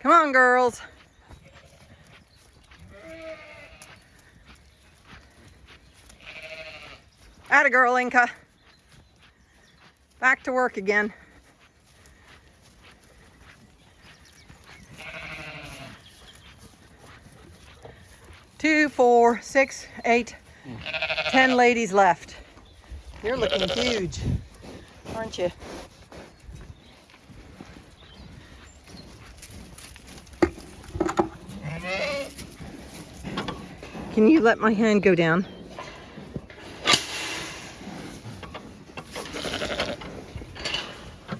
Come on, girls. Atta girl, Inca. Back to work again. Two, four, six, eight, ten ladies left. You're looking huge, aren't you? Can you let my hand go down?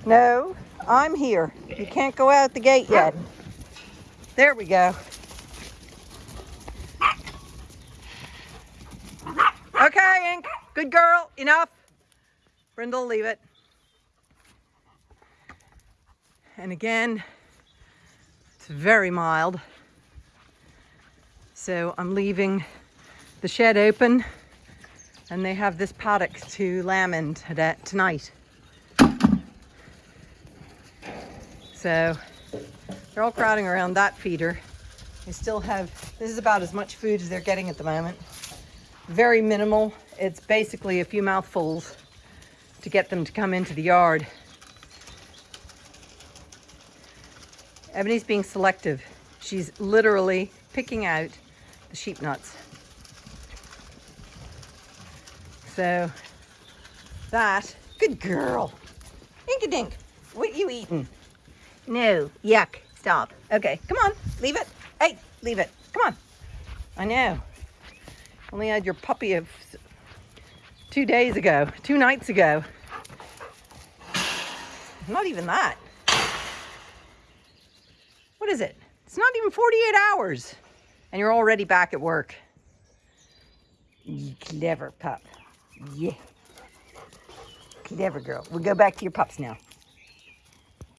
No, I'm here. You can't go out the gate yet. There we go. Okay, Ink. Good girl. Enough. Brindle, leave it. And again, it's very mild. So I'm leaving the shed open and they have this paddock to lamb in tonight. So they're all crowding around that feeder. They still have, this is about as much food as they're getting at the moment. Very minimal. It's basically a few mouthfuls to get them to come into the yard. Ebony's being selective. She's literally picking out the sheep nuts. So that, good girl. Ink-a-dink, what you eating? Mm. No, yuck, stop. Okay, come on, leave it. Hey, leave it, come on. I know. Only had your puppy of two days ago, two nights ago. Not even that. What is it? It's not even 48 hours and you're already back at work. You clever pup. Yeah. Clever girl. We'll go back to your pups now.